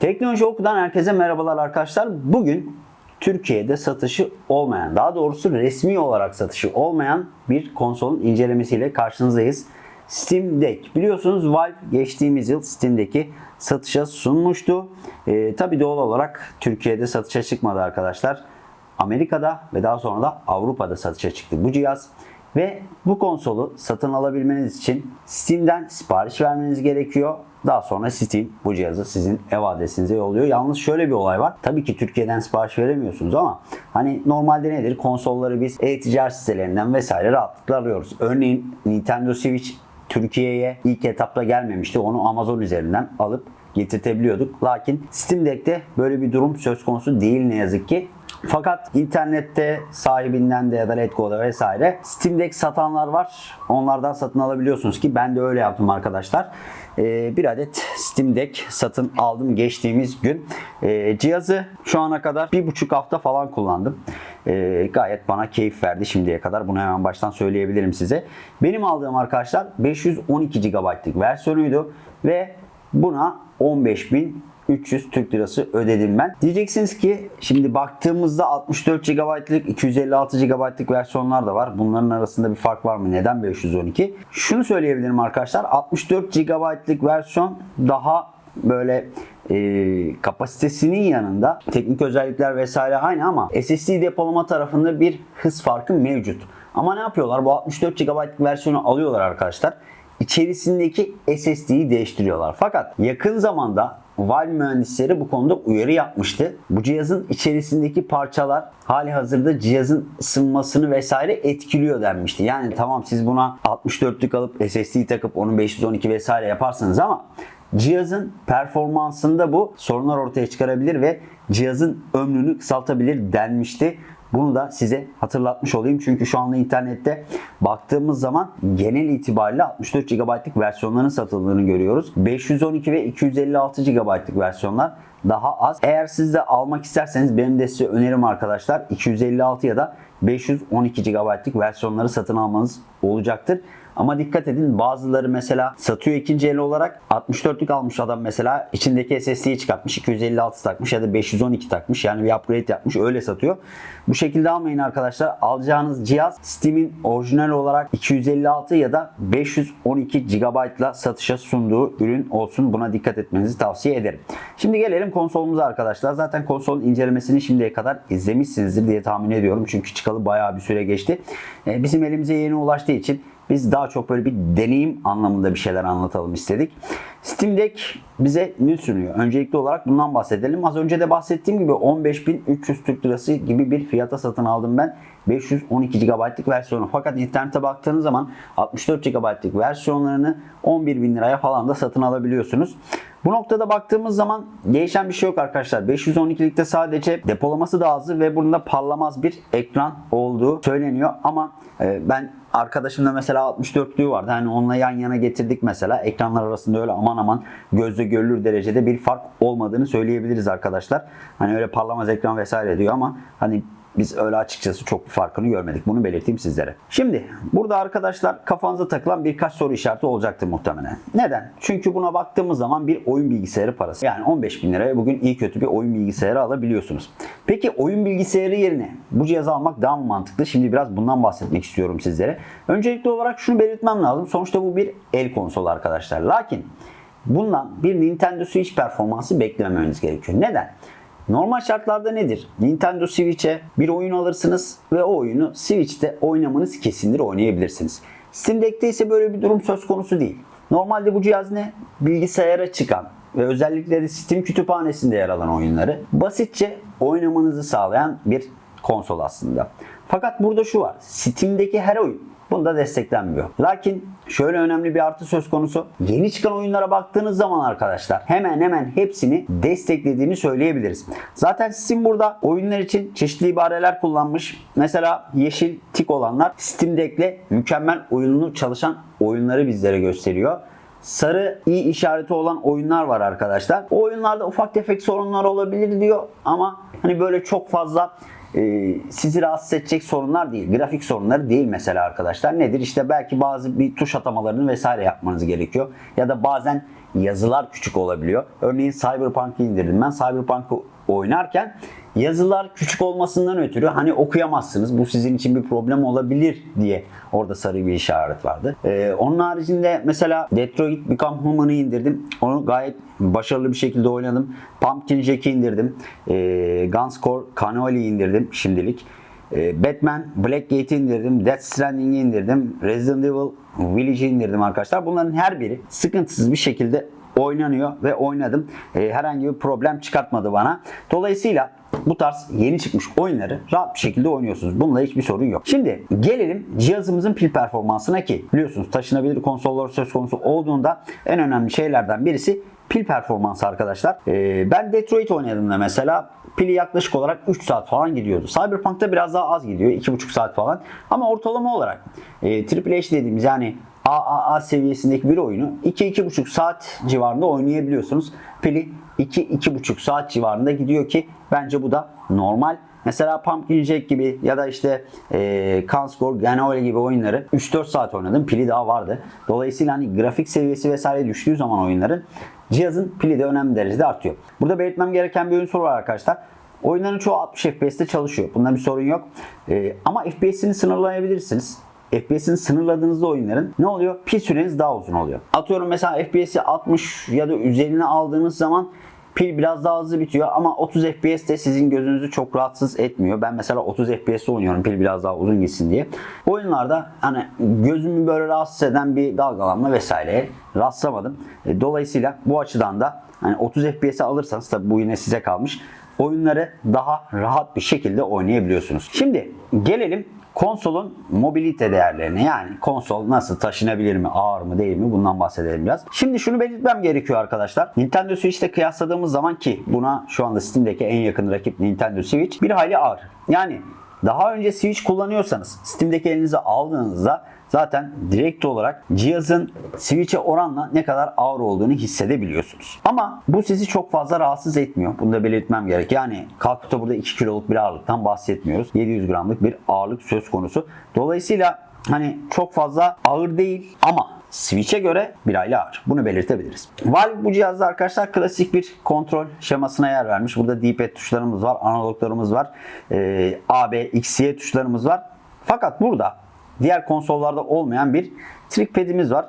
Teknoloji Oku'dan herkese merhabalar arkadaşlar. Bugün Türkiye'de satışı olmayan, daha doğrusu resmi olarak satışı olmayan bir konsolun incelemesiyle karşınızdayız. Steam Deck. Biliyorsunuz Valve geçtiğimiz yıl Steam Deck'i satışa sunmuştu. Ee, Tabi doğal olarak Türkiye'de satışa çıkmadı arkadaşlar. Amerika'da ve daha sonra da Avrupa'da satışa çıktı bu cihaz. Ve bu konsolu satın alabilmeniz için Steam'den sipariş vermeniz gerekiyor. Daha sonra Steam bu cihazı sizin ev adresinize yolluyor. Yalnız şöyle bir olay var. Tabii ki Türkiye'den sipariş veremiyorsunuz ama hani normalde nedir? Konsolları biz e-ticaret sitelerinden vesaire rahatlıkla alıyoruz. Örneğin Nintendo Switch Türkiye'ye ilk etapta gelmemişti. Onu Amazon üzerinden alıp getirtebiliyorduk. Lakin Steam Deck'te böyle bir durum söz konusu değil ne yazık ki. Fakat internette sahibinden de ya da Letgo'da vesaire Steam Deck satanlar var. Onlardan satın alabiliyorsunuz ki ben de öyle yaptım arkadaşlar. Ee, bir adet Steam Deck satın aldım geçtiğimiz gün. Ee, cihazı şu ana kadar bir buçuk hafta falan kullandım. Ee, gayet bana keyif verdi şimdiye kadar. Bunu hemen baştan söyleyebilirim size. Benim aldığım arkadaşlar 512 GB'lık versiyonuydu ve buna 15.000 300 Türk Lirası ödedim ben. Diyeceksiniz ki şimdi baktığımızda 64 GB'lık 256 GB'lık versiyonlar da var. Bunların arasında bir fark var mı? Neden 512? Şunu söyleyebilirim arkadaşlar. 64 GB'lık versiyon daha böyle e, kapasitesinin yanında teknik özellikler vesaire aynı ama SSD depolama tarafında bir hız farkı mevcut. Ama ne yapıyorlar? Bu 64 GB'lık versiyonu alıyorlar arkadaşlar. İçerisindeki SSD'yi değiştiriyorlar. Fakat yakın zamanda Valve mühendisleri bu konuda uyarı yapmıştı. Bu cihazın içerisindeki parçalar hali hazırda cihazın ısınmasını vesaire etkiliyor denmişti. Yani tamam siz buna 64'lük alıp SSD takıp onu 512 vesaire yaparsınız ama cihazın performansında bu sorunlar ortaya çıkarabilir ve cihazın ömrünü kısaltabilir denmişti. Bunu da size hatırlatmış olayım. Çünkü şu anda internette baktığımız zaman genel itibariyle 64 GB'lık versiyonların satıldığını görüyoruz. 512 ve 256 GB'lık versiyonlar daha az. Eğer siz de almak isterseniz benim de size önerim arkadaşlar 256 ya da 512 GB'lık versiyonları satın almanız olacaktır. Ama dikkat edin bazıları mesela satıyor ikinci el olarak 64'lük almış adam mesela içindeki SSD'yi çıkartmış 256 takmış ya da 512 takmış yani bir upgrade yapmış öyle satıyor. Bu şekilde almayın arkadaşlar. Alacağınız cihaz Steam'in orijinal olarak 256 ya da 512 GB ile satışa sunduğu ürün olsun. Buna dikkat etmenizi tavsiye ederim. Şimdi gelelim konsolumuza arkadaşlar. Zaten konsolun incelemesini şimdiye kadar izlemişsinizdir diye tahmin ediyorum. Çünkü çıkalı bayağı bir süre geçti. Ee, Bizim elimize yeni ulaştığı için biz daha çok böyle bir deneyim anlamında bir şeyler anlatalım istedik. Steam Deck bize ne sunuyor? Öncelikli olarak bundan bahsedelim. Az önce de bahsettiğim gibi 15.300 Türk Lirası gibi bir fiyata satın aldım ben. 512 GB'lık versiyonu. Fakat internete baktığınız zaman 64 GB'lık versiyonlarını 11.000 liraya falan da satın alabiliyorsunuz. Bu noktada baktığımız zaman değişen bir şey yok arkadaşlar. 512'likte sadece depolaması daha azı ve bunda parlamaz bir ekran olduğu söyleniyor. Ama e, ben arkadaşımda mesela 64'lüğü vardı. Hani onunla yan yana getirdik mesela. Ekranlar arasında öyle aman aman gözle görülür derecede bir fark olmadığını söyleyebiliriz arkadaşlar. Hani öyle parlamaz ekran vesaire diyor ama hani biz öyle açıkçası çok bir farkını görmedik. Bunu belirteyim sizlere. Şimdi burada arkadaşlar kafanıza takılan birkaç soru işareti olacaktır muhtemelen. Neden? Çünkü buna baktığımız zaman bir oyun bilgisayarı parası. Yani 15 bin liraya bugün iyi kötü bir oyun bilgisayarı alabiliyorsunuz. Peki oyun bilgisayarı yerine bu cihazı almak daha mı mantıklı? Şimdi biraz bundan bahsetmek istiyorum sizlere. Öncelikli olarak şunu belirtmem lazım. Sonuçta bu bir el konsolu arkadaşlar. Lakin bundan bir Nintendo Switch performansı beklememeniz gerekiyor. Neden? Normal şartlarda nedir? Nintendo Switch'e bir oyun alırsınız ve o oyunu Switch'te oynamanız kesindir oynayabilirsiniz. Steam Deck'te ise böyle bir durum söz konusu değil. Normalde bu cihaz ne? Bilgisayara çıkan ve özellikle de Steam kütüphanesinde yer alan oyunları basitçe oynamanızı sağlayan bir konsol aslında. Fakat burada şu var. Steam'deki her oyun Bunda desteklenmiyor. Lakin şöyle önemli bir artı söz konusu. Yeni çıkan oyunlara baktığınız zaman arkadaşlar hemen hemen hepsini desteklediğini söyleyebiliriz. Zaten Steam burada oyunlar için çeşitli ibareler kullanmış. Mesela yeşil tik olanlar Steam Deck'le mükemmel uyumlu çalışan oyunları bizlere gösteriyor sarı iyi işareti olan oyunlar var arkadaşlar. O oyunlarda ufak tefek sorunlar olabilir diyor ama hani böyle çok fazla e, sizi rahatsız edecek sorunlar değil. Grafik sorunları değil mesela arkadaşlar. Nedir? İşte belki bazı bir tuş atamalarını vesaire yapmanız gerekiyor. Ya da bazen yazılar küçük olabiliyor. Örneğin Cyberpunk'ı indirdim. Ben Cyberpunk'ı oynarken yazılar küçük olmasından ötürü hani okuyamazsınız. Bu sizin için bir problem olabilir diye orada sarı bir işaret vardı. Ee, onun haricinde mesela Detroit Become Human'ı indirdim. Onu gayet başarılı bir şekilde oynadım. Pumpkin Jack'i indirdim. Ee, Gunscore Cannoli indirdim şimdilik. Ee, Batman Black Gate'i indirdim. Death Stranding'i indirdim. Resident Evil Village'i indirdim arkadaşlar. Bunların her biri sıkıntısız bir şekilde oynanıyor ve oynadım. Ee, herhangi bir problem çıkartmadı bana. Dolayısıyla bu tarz yeni çıkmış oyunları rahat bir şekilde oynuyorsunuz. Bununla hiçbir sorun yok. Şimdi gelelim cihazımızın pil performansına ki biliyorsunuz taşınabilir konsollar söz konusu olduğunda en önemli şeylerden birisi pil performansı arkadaşlar. Ee, ben Detroit oynadığımda mesela pili yaklaşık olarak 3 saat falan gidiyordu. Cyberpunk'ta biraz daha az gidiyor. 2,5 saat falan. Ama ortalama olarak e, Triple H dediğimiz yani AAA seviyesindeki bir oyunu 2-2,5 saat civarında oynayabiliyorsunuz. Pili 2-2,5 saat civarında gidiyor ki bence bu da normal. Mesela Pumpkin Jack gibi ya da işte e, Kanscore, Ganole gibi oyunları 3-4 saat oynadım. Pili daha vardı. Dolayısıyla hani grafik seviyesi vesaire düştüğü zaman oyunların cihazın pili de önemli derecede artıyor. Burada belirtmem gereken bir oyun soru var arkadaşlar. Oyunların çoğu 60 FPS'te çalışıyor. Bunda bir sorun yok. E, ama FPS'ini sınırlayabilirsiniz. FPS'ini sınırladığınızda oyunların ne oluyor? Pil süreniz daha uzun oluyor. Atıyorum mesela FPS'i 60 ya da üzerine aldığınız zaman pil biraz daha hızlı bitiyor ama 30 FPS de sizin gözünüzü çok rahatsız etmiyor. Ben mesela 30 FPS oynuyorum pil biraz daha uzun gitsin diye. Oyunlarda hani gözümü böyle rahatsız eden bir dalgalanma vesaireye rastlamadım. E, Dolayısıyla bu açıdan da hani 30 FPS'e alırsanız tabi bu yine size kalmış. Oyunları daha rahat bir şekilde oynayabiliyorsunuz. Şimdi gelelim konsolun mobilite değerlerine yani konsol nasıl taşınabilir mi, ağır mı değil mi bundan bahsedelim biraz. Şimdi şunu belirtmem gerekiyor arkadaşlar. Nintendo Switch'te kıyasladığımız zaman ki buna şu anda Steam'deki en yakın rakip Nintendo Switch bir hayli ağır. Yani daha önce Switch kullanıyorsanız Steam'deki elinize aldığınızda zaten direkt olarak cihazın Switch'e oranla ne kadar ağır olduğunu hissedebiliyorsunuz. Ama bu sizi çok fazla rahatsız etmiyor. Bunu da belirtmem gerek. Yani kalkıp da burada 2 kiloluk bir ağırlıktan bahsetmiyoruz. 700 gramlık bir ağırlık söz konusu. Dolayısıyla hani çok fazla ağır değil ama Switch'e göre bir hayli ağır. Bunu belirtebiliriz. Valve bu cihazda arkadaşlar klasik bir kontrol şemasına yer vermiş. Burada D-pad tuşlarımız var, analoglarımız var, e, A, B, X, Y tuşlarımız var. Fakat burada diğer konsollarda olmayan bir trackpad'imiz var.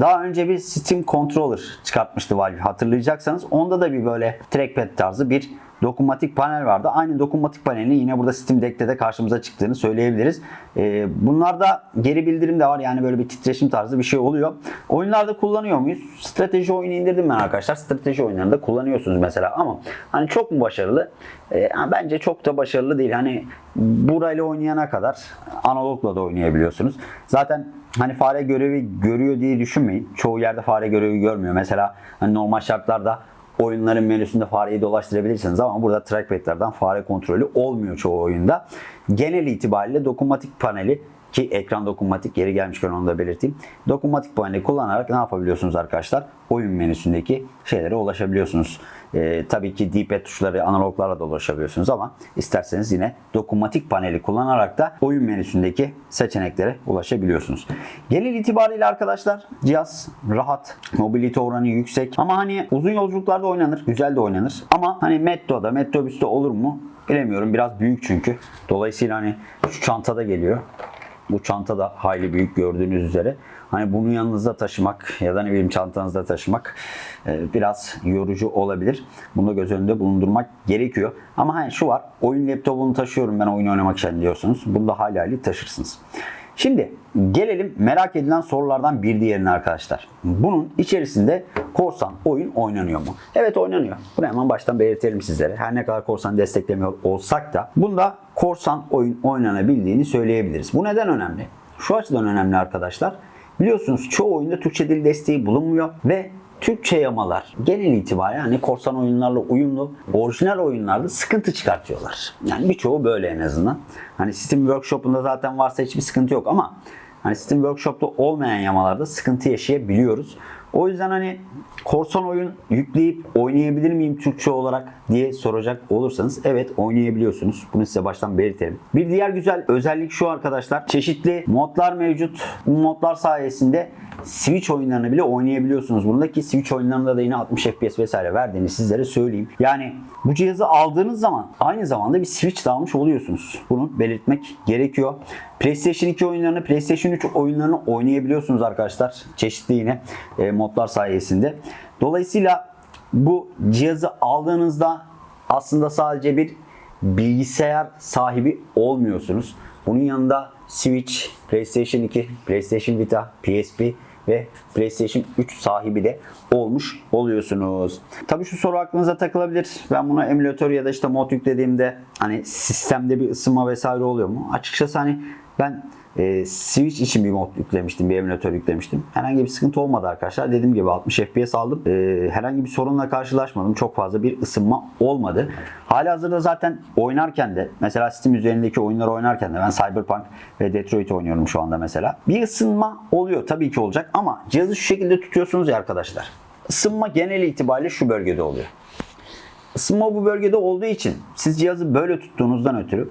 Daha önce bir Steam Controller çıkartmıştı Valve hatırlayacaksanız. Onda da bir böyle trackpad tarzı bir dokunmatik panel vardı. Aynı dokunmatik panelin yine burada Steam Deck'te de karşımıza çıktığını söyleyebiliriz. Ee, bunlarda geri bildirim de var. Yani böyle bir titreşim tarzı bir şey oluyor. Oyunlarda kullanıyor muyuz? Strateji oyunu indirdim ben arkadaşlar. Strateji oyunlarında kullanıyorsunuz mesela ama hani çok mu başarılı? Ee, bence çok da başarılı değil. Hani burayla oynayana kadar analogla da oynayabiliyorsunuz. Zaten hani fare görevi görüyor diye düşünmeyin. Çoğu yerde fare görevi görmüyor. Mesela hani normal şartlarda oyunların menüsünde fareyi dolaştırabilirsiniz ama burada trackpad'lerden fare kontrolü olmuyor çoğu oyunda. Genel itibariyle dokunmatik paneli ki ekran dokunmatik yeri gelmişken onu da belirteyim. Dokunmatik paneli kullanarak ne yapabiliyorsunuz arkadaşlar? Oyun menüsündeki şeylere ulaşabiliyorsunuz. Ee, tabii ki D-pad tuşları analoglarla da ulaşabiliyorsunuz ama isterseniz yine dokunmatik paneli kullanarak da oyun menüsündeki seçeneklere ulaşabiliyorsunuz. Genel itibariyle arkadaşlar cihaz rahat, mobilite oranı yüksek ama hani uzun yolculuklarda oynanır, güzel de oynanır. Ama hani metroda, metrobüste olur mu bilemiyorum. Biraz büyük çünkü. Dolayısıyla hani şu çantada geliyor. Bu çanta da hayli büyük gördüğünüz üzere. Hani bunu yanınızda taşımak ya da ne bileyim çantanızda taşımak e, biraz yorucu olabilir. Bunu da göz önünde bulundurmak gerekiyor. Ama hani şu var. Oyun laptopunu taşıyorum ben oyun oynamak için diyorsunuz. Bunu da hali hali taşırsınız. Şimdi gelelim merak edilen sorulardan bir diğerine arkadaşlar. Bunun içerisinde korsan oyun oynanıyor mu? Evet oynanıyor. Bunu hemen baştan belirtelim sizlere. Her ne kadar korsan desteklemiyor olsak da bunda korsan oyun oynanabildiğini söyleyebiliriz. Bu neden önemli? Şu açıdan önemli arkadaşlar. Biliyorsunuz çoğu oyunda Türkçe dil desteği bulunmuyor ve Türkçe yamalar genel itibariyle hani korsan oyunlarla uyumlu, orijinal oyunlarda sıkıntı çıkartıyorlar. Yani birçoğu böyle en azından. Hani Steam Workshop'unda zaten varsa hiçbir sıkıntı yok ama hani Steam Workshop'ta olmayan yamalarda sıkıntı yaşayabiliyoruz. O yüzden hani korsan oyun yükleyip oynayabilir miyim Türkçe olarak diye soracak olursanız evet oynayabiliyorsunuz. Bunu size baştan belirtelim. Bir diğer güzel özellik şu arkadaşlar. Çeşitli modlar mevcut. Bu modlar sayesinde Switch oyunlarını bile oynayabiliyorsunuz. Bundaki Switch oyunlarında da yine 60 FPS vesaire verdiğini sizlere söyleyeyim. Yani bu cihazı aldığınız zaman aynı zamanda bir Switch almış oluyorsunuz. Bunu belirtmek gerekiyor. PlayStation 2 oyunlarını, PlayStation 3 oyunlarını oynayabiliyorsunuz arkadaşlar. Çeşitli yine e, modlar sayesinde. Dolayısıyla bu cihazı aldığınızda aslında sadece bir bilgisayar sahibi olmuyorsunuz. Bunun yanında Switch, PlayStation 2, PlayStation Vita, PSP ve PlayStation 3 sahibi de olmuş oluyorsunuz. Tabii şu soru aklınıza takılabilir. Ben buna emülatör ya da işte mod yüklediğimde hani sistemde bir ısınma vesaire oluyor mu? Açıkçası hani ben e, Switch için bir mod yüklemiştim, bir emülatör yüklemiştim. Herhangi bir sıkıntı olmadı arkadaşlar. Dediğim gibi 60 FPS aldım. E, herhangi bir sorunla karşılaşmadım. Çok fazla bir ısınma olmadı. Halihazırda zaten oynarken de mesela Steam üzerindeki oyunları oynarken de ben Cyberpunk ve Detroit oynuyorum şu anda mesela. Bir ısınma oluyor tabii ki olacak ama cihazı şu şekilde tutuyorsunuz ya arkadaşlar. Isınma genel itibariyle şu bölgede oluyor. Isınma bu bölgede olduğu için siz cihazı böyle tuttuğunuzdan ötürü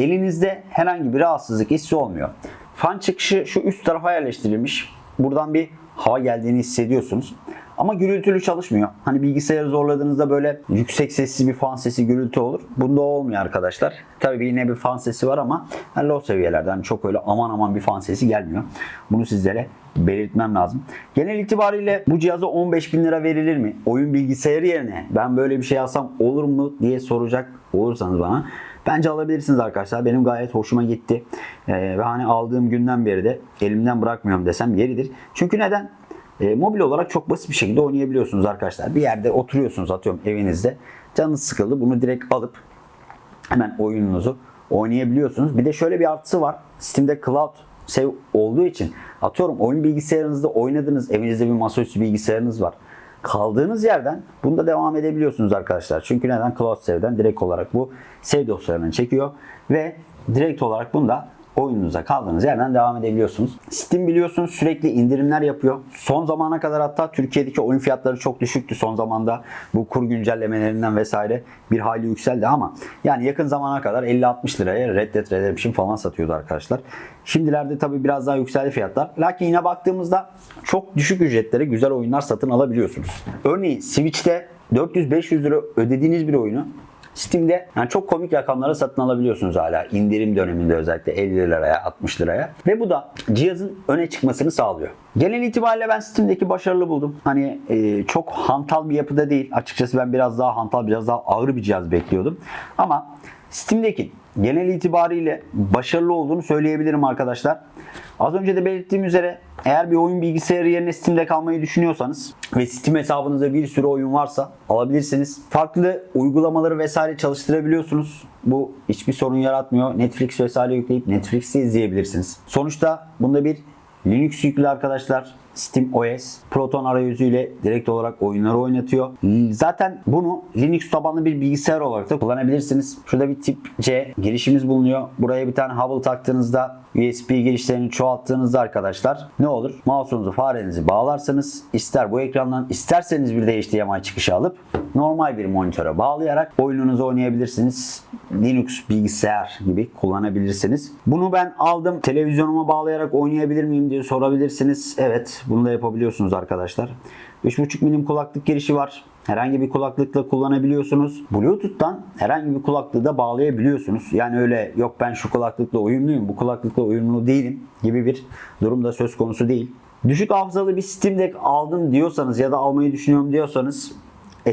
elinizde herhangi bir rahatsızlık hissi olmuyor. Fan çıkışı şu üst tarafa yerleştirilmiş. Buradan bir hava geldiğini hissediyorsunuz. Ama gürültülü çalışmıyor. Hani bilgisayarı zorladığınızda böyle yüksek sesli bir fan sesi gürültü olur. Bunda olmuyor arkadaşlar. Tabii yine bir fan sesi var ama yani low seviyelerde. Hani çok öyle aman aman bir fan sesi gelmiyor. Bunu sizlere belirtmem lazım. Genel itibariyle bu cihaza 15 bin lira verilir mi? Oyun bilgisayarı yerine ben böyle bir şey alsam olur mu diye soracak olursanız bana. Bence alabilirsiniz arkadaşlar. Benim gayet hoşuma gitti. Ee, ve hani aldığım günden beri de elimden bırakmıyorum desem yeridir. Çünkü neden? E, mobil olarak çok basit bir şekilde oynayabiliyorsunuz arkadaşlar. Bir yerde oturuyorsunuz atıyorum evinizde. Canınız sıkıldı. Bunu direkt alıp hemen oyununuzu oynayabiliyorsunuz. Bir de şöyle bir artısı var. Steam'de Cloud Save olduğu için atıyorum oyun bilgisayarınızda oynadığınız evinizde bir masaüstü bilgisayarınız var. Kaldığınız yerden bunda devam edebiliyorsunuz arkadaşlar. Çünkü neden? Cloud Save'den direkt olarak bu save dosyalarını çekiyor ve direkt olarak bunda oyununuza kaldığınız yerden devam edebiliyorsunuz. Steam biliyorsunuz sürekli indirimler yapıyor. Son zamana kadar hatta Türkiye'deki oyun fiyatları çok düşüktü. Son zamanda bu kur güncellemelerinden vesaire bir hayli yükseldi ama yani yakın zamana kadar 50-60 liraya Red Dead Redemption falan satıyordu arkadaşlar. Şimdilerde tabi biraz daha yükseldi fiyatlar. Lakin yine baktığımızda çok düşük ücretlere güzel oyunlar satın alabiliyorsunuz. Örneğin Switch'te 400-500 lira ödediğiniz bir oyunu Steam'de yani çok komik rakamlara satın alabiliyorsunuz hala. indirim döneminde özellikle 50 liraya 60 liraya. Ve bu da cihazın öne çıkmasını sağlıyor. Genel itibariyle ben Steam'deki başarılı buldum. Hani e, çok hantal bir yapıda değil. Açıkçası ben biraz daha hantal, biraz daha ağır bir cihaz bekliyordum. Ama Steam'deki genel itibariyle başarılı olduğunu söyleyebilirim arkadaşlar. Az önce de belirttiğim üzere eğer bir oyun bilgisayarı yerine Steam'de kalmayı düşünüyorsanız ve Steam hesabınızda bir sürü oyun varsa alabilirsiniz. Farklı uygulamaları vesaire çalıştırabiliyorsunuz. Bu hiçbir sorun yaratmıyor. Netflix vesaire yükleyip Netflix'i izleyebilirsiniz. Sonuçta bunda bir Linux yüklü arkadaşlar. Steam OS Proton arayüzüyle direkt olarak oyunları oynatıyor. Zaten bunu Linux tabanlı bir bilgisayar olarak da kullanabilirsiniz. Şurada bir tip C girişimiz bulunuyor. Buraya bir tane hubble taktığınızda USB girişlerini çoğalttığınızda arkadaşlar ne olur? Mouse'unuzu farenizi bağlarsanız ister bu ekrandan isterseniz bir de HDMI çıkışı alıp normal bir monitöre bağlayarak oyununuzu oynayabilirsiniz. Linux bilgisayar gibi kullanabilirsiniz. Bunu ben aldım. Televizyonuma bağlayarak oynayabilir miyim diye sorabilirsiniz. Evet bunu da yapabiliyorsunuz arkadaşlar. 3.5 milim kulaklık girişi var. Herhangi bir kulaklıkla kullanabiliyorsunuz. Bluetooth'tan herhangi bir kulaklığı da bağlayabiliyorsunuz. Yani öyle yok ben şu kulaklıkla uyumluyum, bu kulaklıkla uyumlu değilim gibi bir durum da söz konusu değil. Düşük hafızalı bir Steam Deck aldım diyorsanız ya da almayı düşünüyorum diyorsanız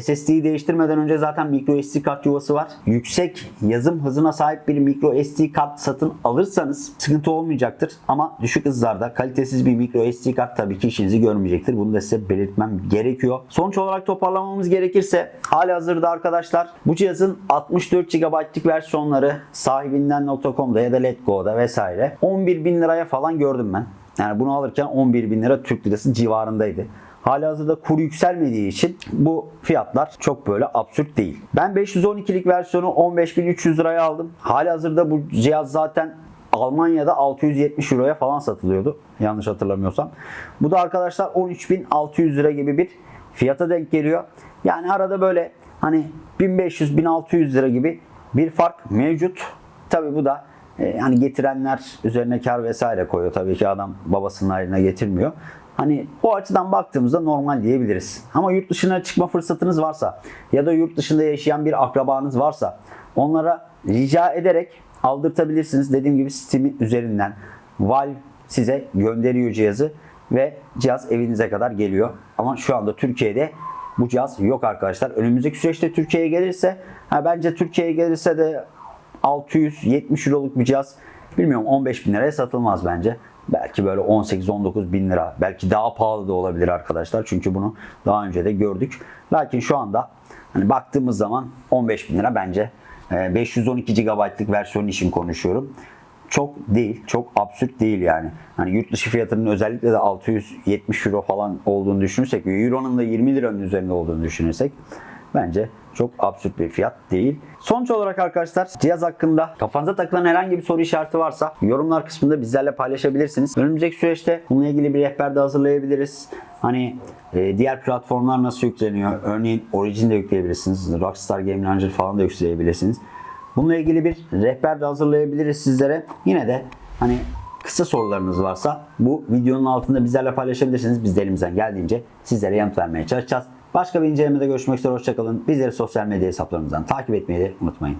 SSD'yi değiştirmeden önce zaten micro SD kart yuvası var. Yüksek yazım hızına sahip bir micro SD kart satın alırsanız sıkıntı olmayacaktır. Ama düşük hızlarda kalitesiz bir micro SD kart tabii ki işinizi görmeyecektir. Bunu da size belirtmem gerekiyor. Sonuç olarak toparlamamız gerekirse hali hazırda arkadaşlar bu cihazın 64 GB'lık versiyonları sahibinden.com'da ya da Letgo'da vesaire 11 bin liraya falan gördüm ben. Yani bunu alırken 11 bin lira Türk lirası civarındaydı. Halihazırda kur yükselmediği için bu fiyatlar çok böyle absürt değil. Ben 512'lik versiyonu 15.300 liraya aldım. Halihazırda bu cihaz zaten Almanya'da 670 euroya falan satılıyordu. Yanlış hatırlamıyorsam. Bu da arkadaşlar 13.600 lira gibi bir fiyata denk geliyor. Yani arada böyle hani 1500-1600 lira gibi bir fark mevcut. Tabi bu da e, hani getirenler üzerine kar vesaire koyuyor. Tabii ki adam babasının hayrına getirmiyor. Hani o açıdan baktığımızda normal diyebiliriz. Ama yurt dışına çıkma fırsatınız varsa ya da yurt dışında yaşayan bir akrabanız varsa onlara rica ederek aldırtabilirsiniz. Dediğim gibi Steam üzerinden Valve size gönderiyor cihazı ve cihaz evinize kadar geliyor. Ama şu anda Türkiye'de bu cihaz yok arkadaşlar. Önümüzdeki süreçte Türkiye'ye gelirse ha bence Türkiye'ye gelirse de 670 euroluk bir cihaz bilmiyorum 15 bin liraya satılmaz bence. Belki böyle 18-19 bin lira belki daha pahalı da olabilir arkadaşlar. Çünkü bunu daha önce de gördük. Lakin şu anda hani baktığımız zaman 15 bin lira bence e, 512 GB'lık versiyon için konuşuyorum. Çok değil, çok absürt değil yani. Hani yurt dışı fiyatının özellikle de 670 euro falan olduğunu düşünürsek euronun da 20 liranın üzerinde olduğunu düşünürsek bence çok absürt bir fiyat değil. Sonuç olarak arkadaşlar cihaz hakkında kafanıza takılan herhangi bir soru işareti varsa yorumlar kısmında bizlerle paylaşabilirsiniz. Önümüzdeki süreçte bununla ilgili bir rehber de hazırlayabiliriz. Hani e, diğer platformlar nasıl yükleniyor? Örneğin Origin de yükleyebilirsiniz. Rockstar Game Launcher falan da yükleyebilirsiniz. Bununla ilgili bir rehber de hazırlayabiliriz sizlere. Yine de hani kısa sorularınız varsa bu videonun altında bizlerle paylaşabilirsiniz. Biz de elimizden geldiğince sizlere yanıt vermeye çalışacağız. Başka bir incelemede görüşmek üzere. Hoşçakalın. Bizleri sosyal medya hesaplarımızdan takip etmeyi de unutmayın.